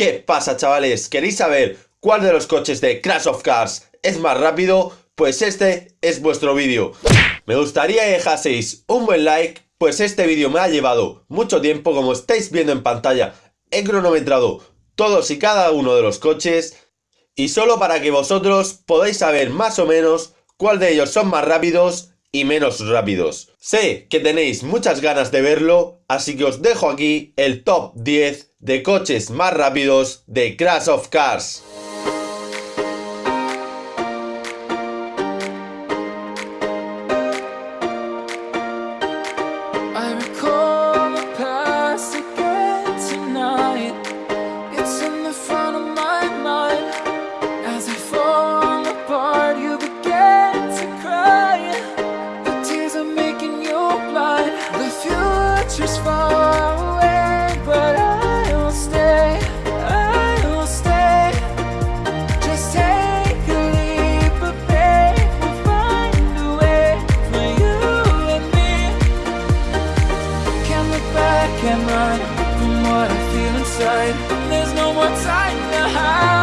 ¿Qué pasa chavales? ¿Queréis saber cuál de los coches de Crash of Cars es más rápido? Pues este es vuestro vídeo. Me gustaría que dejaseis un buen like, pues este vídeo me ha llevado mucho tiempo, como estáis viendo en pantalla, he cronometrado todos y cada uno de los coches, y solo para que vosotros podáis saber más o menos cuál de ellos son más rápidos y menos rápidos. Sé que tenéis muchas ganas de verlo, así que os dejo aquí el top 10 de coches más rápidos de Crash of Cars. time the house.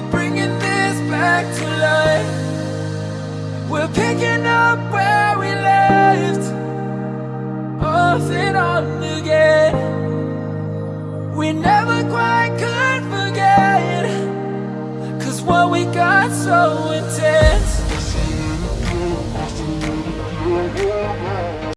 we're bringing this back to life. We're picking up where we left Off and on again. We never quite could forget Cause what we got so intense.